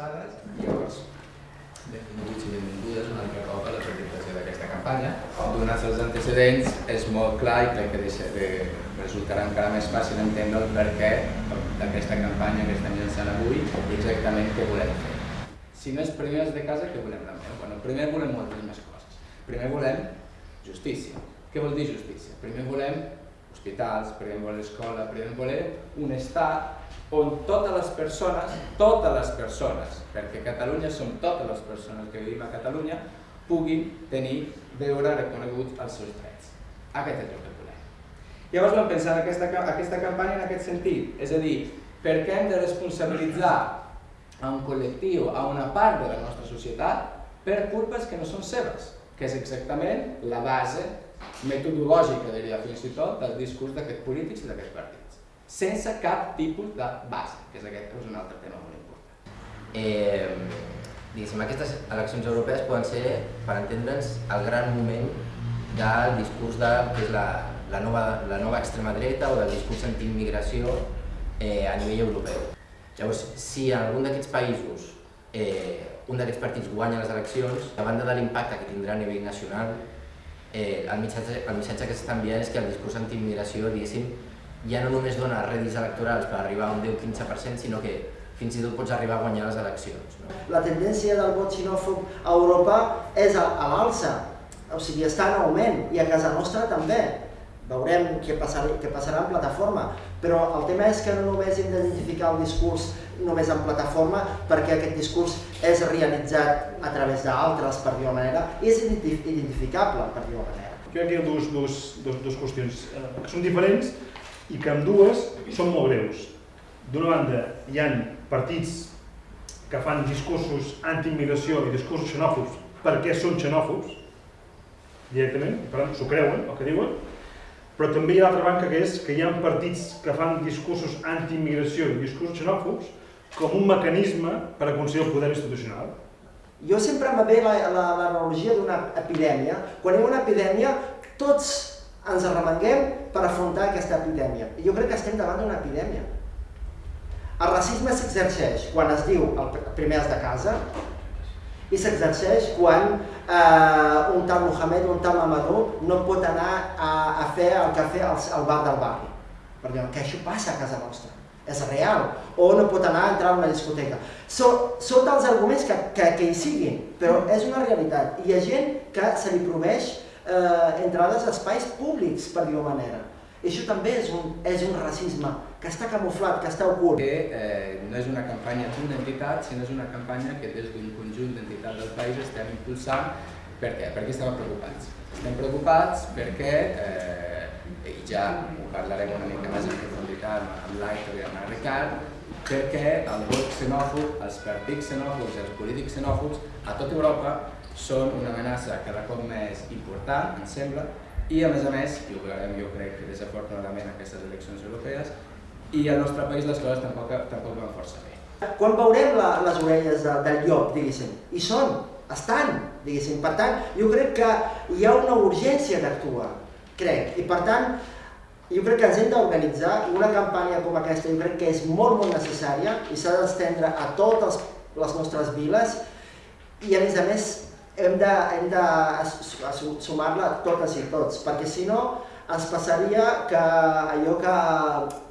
avançades i llavors benvinguts i benvingudes un altre cop a la presentació d'aquesta campanya. Donats els antecedents, és molt clar i crec que deixa de, resultarà encara més fàcil entendre el perquè d'aquesta campanya que estem llançant avui i exactament què volem fer. Si no és primers de casa, què volem també? Bueno, primer volem moltes més coses. Primer volem justícia. Què vol dir justícia? Primer volem hospitals, primer volem escola, primer volem un estat on totes les persones, totes les persones, perquè Catalunya som totes les persones que vivim a Catalunya, puguin tenir, veure reconeguts els seus drets. Aquest és el que volem. Llavors vam pensar en aquesta, aquesta campanya en aquest sentit, és a dir, per què hem de responsabilitzar a un col·lectiu, a una part de la nostra societat, per culpes que no són seves, que és exactament la base metodològica, diria fins i tot, del discurs d'aquests polítics i d'aquests partits sense cap tipus de base, que és aquest és un altre tema molt important. Eh, diguéssim, aquestes eleccions europees poden ser, per entendre'ns, el gran moment del discurs de que és la, la, nova, la nova extrema dreta o del discurs anti-immigració eh, a nivell europeu. Llavors, si en algun d'aquests països eh, un d'aquests partits guanya les eleccions, a banda de l'impacte que tindrà a nivell nacional, eh, el, missatge, el missatge que s'està enviant és que el discurs anti-immigració, diguéssim, ja no només dona rèdits electorals per arribar a un 10-15%, sinó que fins i tot pots arribar a guanyar les eleccions. No? La tendència del vot xinòfob a Europa és a, a l'alça, o sigui, està en augment, i a casa nostra també. Veurem què passarà, què passarà en plataforma, però el tema és que no només hem d'identificar el discurs només en plataforma, perquè aquest discurs és realitzat a través d'altres, per dir-ho manera, i és identificable, per dir-ho manera. Crec que hi ha dues, dues, dues, dues qüestions eh, que són diferents, i que amb dues són molt greus. D'una banda, hi han partits que fan discursos anti-immigració i discursos xenòfobs perquè són xenòfobs, directament, per tant, s'ho creuen, el que diuen, però també hi ha l'altra banca que és que hi ha partits que fan discursos anti-immigració i discursos xenòfobs com un mecanisme per aconseguir el poder institucional. Jo sempre me ve l'analogia d'una epidèmia. Quan hi ha una epidèmia, tots ens arremanguem per afrontar aquesta epidèmia. I jo crec que estem davant d'una epidèmia. El racisme s'exerceix quan es diu el primer de casa i s'exerceix quan eh, un tal Mohamed o un tal Mamadou no pot anar a, a fer el cafè al, al bar del barri. Perquè que això passa a casa nostra, és real. O no pot anar a entrar a una discoteca. So, els arguments que, que, que hi siguin, però és una realitat. Hi ha gent que se li proveix eh, entrades a espais públics, per dir-ho manera. I això també és un, és un racisme que està camuflat, que està ocult. Que eh, no és una campanya d'una entitat, sinó és una campanya que des d'un conjunt d'entitats del país estem impulsant. Per què? Perquè estem preocupats. Estem preocupats perquè, eh, i ja ho parlarem una mica més en profunditat amb l'Aitor i amb el Ricard, perquè el vot xenòfob, els partits xenòfobs i els polítics xenòfobs a tota Europa són una amenaça cada cop més important, em sembla, i a més a més, i ho veurem jo crec que desafortunadament aquestes eleccions europees, i al nostre país les coses tampoc, tampoc van força bé. Quan veurem la, les orelles de, del llop, diguéssim, i són, estan, diguéssim, per tant, jo crec que hi ha una urgència d'actuar, crec, i per tant, jo crec que ens hem d'organitzar una campanya com aquesta, jo crec que és molt, molt necessària i s'ha d'estendre a totes les nostres viles i a més a més hem de, hem de sumar-la totes i tots, perquè si no ens passaria que allò que,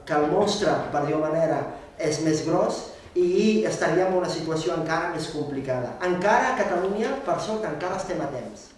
que el monstre, per dir-ho manera, és més gros i estaríem en una situació encara més complicada. Encara a Catalunya, per sort, encara estem a temps.